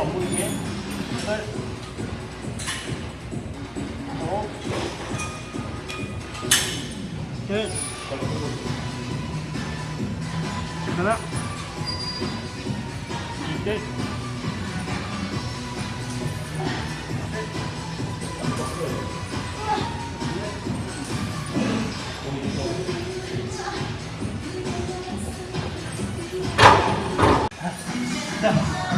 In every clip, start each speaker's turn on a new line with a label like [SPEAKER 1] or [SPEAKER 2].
[SPEAKER 1] 三、二、一，好
[SPEAKER 2] 了。一、二。啊！来。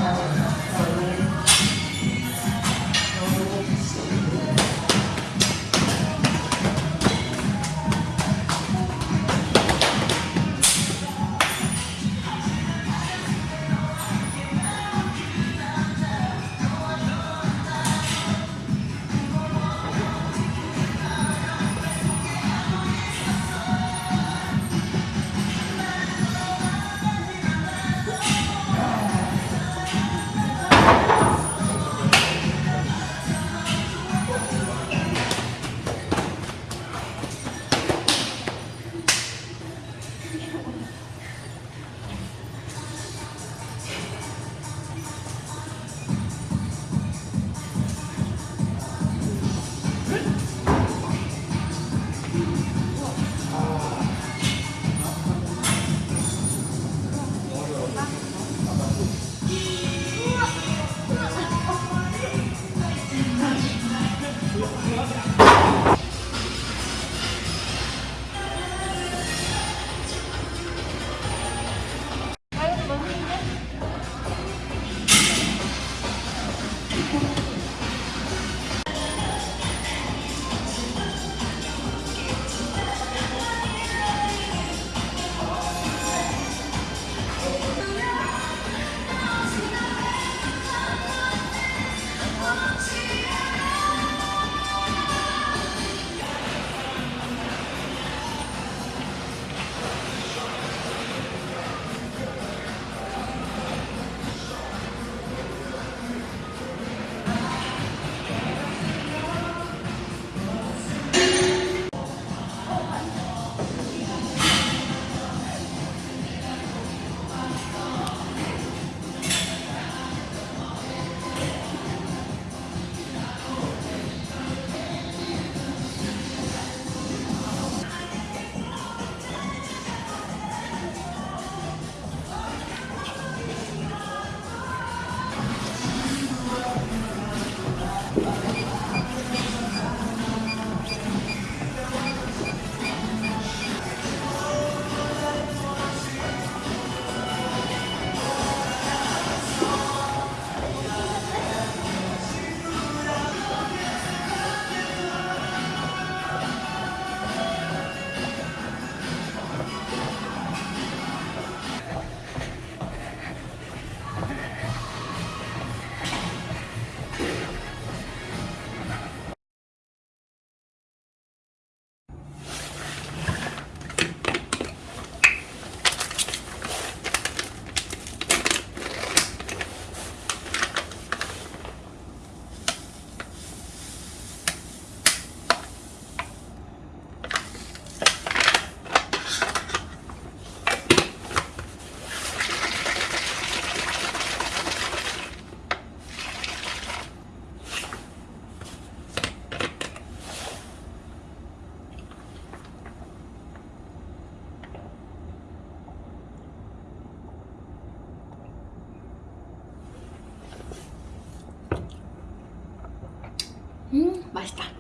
[SPEAKER 3] ました